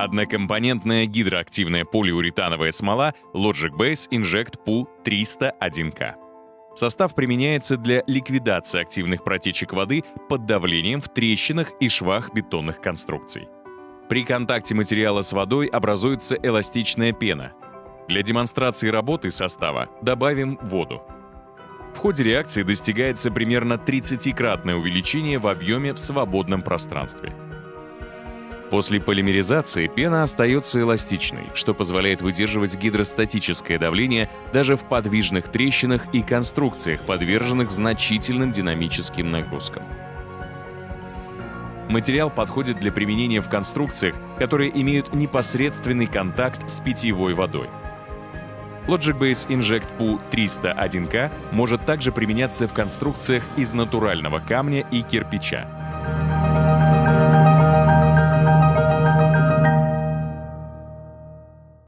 Однокомпонентная гидроактивная полиуретановая смола Logic Base Inject Pool 301K. Состав применяется для ликвидации активных протечек воды под давлением в трещинах и швах бетонных конструкций. При контакте материала с водой образуется эластичная пена. Для демонстрации работы состава добавим воду. В ходе реакции достигается примерно 30-кратное увеличение в объеме в свободном пространстве. После полимеризации пена остается эластичной, что позволяет выдерживать гидростатическое давление даже в подвижных трещинах и конструкциях, подверженных значительным динамическим нагрузкам. Материал подходит для применения в конструкциях, которые имеют непосредственный контакт с питьевой водой. Logic Base Inject PU 301K может также применяться в конструкциях из натурального камня и кирпича.